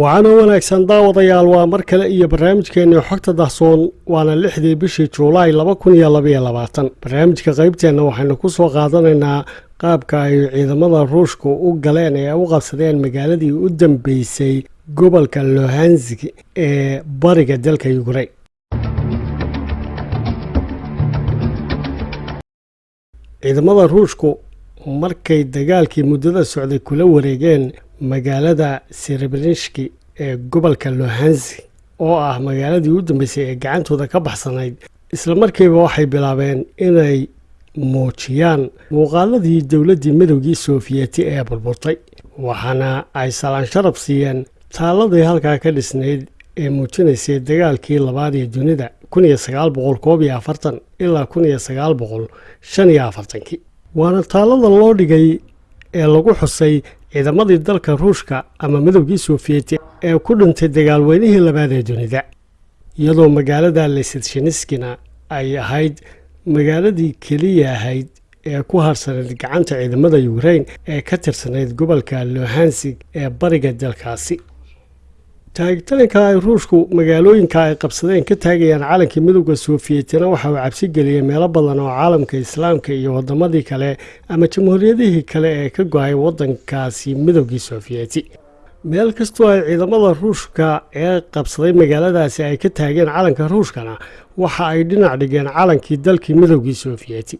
waxaana wanaagsan daawadayaal waa mar kale iyo barnaamijkeenii xogta dahsoon waana lixdii bishii juulaay laba kun iyo labaiyo labaatan. Barnaamijka qaybteenna waxaynu ku soo qaadanaynaa qaabka ay ciidamada ruushka u galeen ee u qabsadeen magaaladii u dambeysay gobolka lohanzig ee bariga dalka yukrain ciidamada ruushku markay dagaalkii muddada socday kula wareegeen magaalada serebrenishki ee gobolka lohanzig oo ah magaaladii u dambeysay ee gacantooda ka baxsanayd islamarkiiba waxay bilaabeen inay muujiyaan muuqaaladii dowladdii midowgii soofiyeti ee burburtay waxaana ay salaan sharab siiyeen taaladii halkaa ka dhisnayd ee muujinaysay dagaalkii labaad ee dunida ilaa waana taalada loo dhigay ee lagu xusay ciidamadii dalka ruushka ama midowgii soofiyeti ee ku dhintay dagaalweynihii labaad ee dunida. Iyadoo magaalada lesetshiniskina ay ahayd magaaladii keliya ahayd ee ku harsanayd gacanta ciidamada yukrain ee ka tirsanayd gobolka lohansig ee bariga dalkaasi taagitaanka ay ruushku magaalooyinka ay qabsadeen ka taagayaan calankii midowda sofiyetina waxa uu cabsi geliyey meelo badan oo caalamka islaamka iyo wadamadii kale ama jamhuuriyadihii kale ee ka go'ay wadankaasi midowgii sofiyeti meel kastoo ay ciidamada ruushka ee qabsaday magaaladaasi ay ka taageen calanka ruushkana waxa ay dhinac dhigeen calankii dalkii midowgii sofiyeti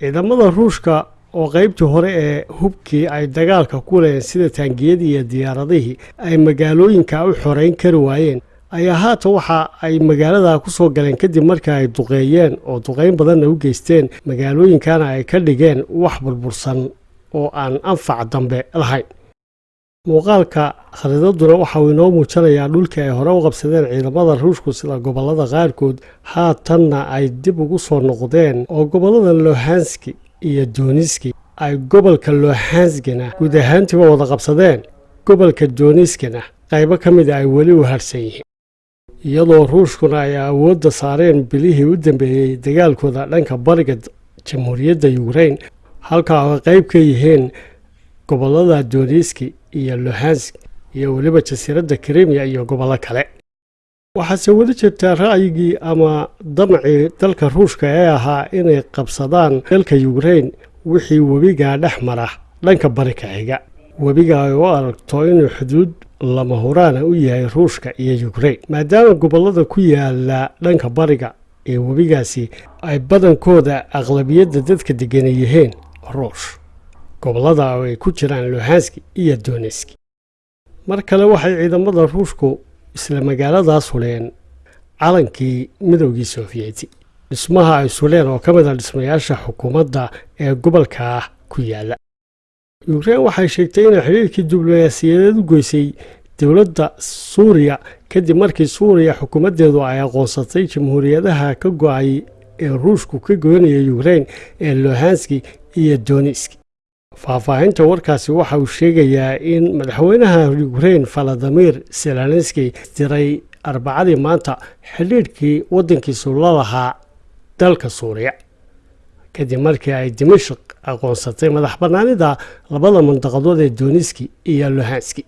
ciidamada ruushka oo qaybtii hore ee hubkii ay dagaalka ku leeen sida taangiyadii iyo diyaaradihii ay magaalooyinka u xoreyn kari waayeen. Ayaa haatan waxa ay magaalada ku soo galeen kadib markii ay duqeeyeen oo duqeyn badanna u geysteen magaalooyinkana ay ka dhigeen wax burbursan oo aan anfac dambe lahayn. Muuqaalka khariidaduna waxa uu inoo muujinayaa dhulkii ay hore u qabsadeen ciidamada ruushku sida gobollada qaarkood haatanna ay dib ugu soo noqdeen oo gobollada lohanski iyo doniski ay gobolka lohanskina guud ahaantiiba wada qabsadeen. Gobolka doniskina qaybo ka mida ay weli u harsan yihiin iyadoo ruushkuna ay awoodda saareen bilihii u dambeeyey dagaalkooda dhanka bariga jamhuuriyadda yukrain halkaa ay qayb ka yihiin gobollada doniski iyo lohansk iyo weliba jasiiradda krimiya iyo gobollo kale waxaase weli jirtaa ra'yigii ama damcii dalka ruushka ee ahaa inay qabsadaan dalka yukrain wixii webigaa dhex mara dhanka bari ka webiga ay u aragto inuu xuduud lama huraana u yahay ruushka iyo yukrain maadaama gobollada ku yaalla dhanka bariga ee webigaasi ay badankooda aqlabiyadda dadka degana yihiin ruush. Gobollada ay ku jiraan lohanski iyo doneski mar kale waxay ciidamada ruushku isla magaaladaas huleen calankii midowgii sofiyeti dhismaha ay suleen oo ka mid a dhismayaasha xukuumadda ee gobolka ah ku yaalla yukrain waxay sheegtay inay xidhiirkii diblomaasiyadeed u goysay dowladda suuriya kadib markii suuriya xukuumaddeedu ay aqoonsatay jamhuuriyadaha ka go'ay ee ruushku ka goynaya yukrain ee lohanski iyo doniski faahfaahinta warkaasi waxa uu sheegayaa in madaxweynaha yukrain valadimir zelenski diray arbacadii maanta xidhiidhkii waddankiisu la lahaa dalka suuriya. Kadib markii ay dimashik aqoonsatay madax bannaanida labada mandaqadood ee doniski iyo lohanski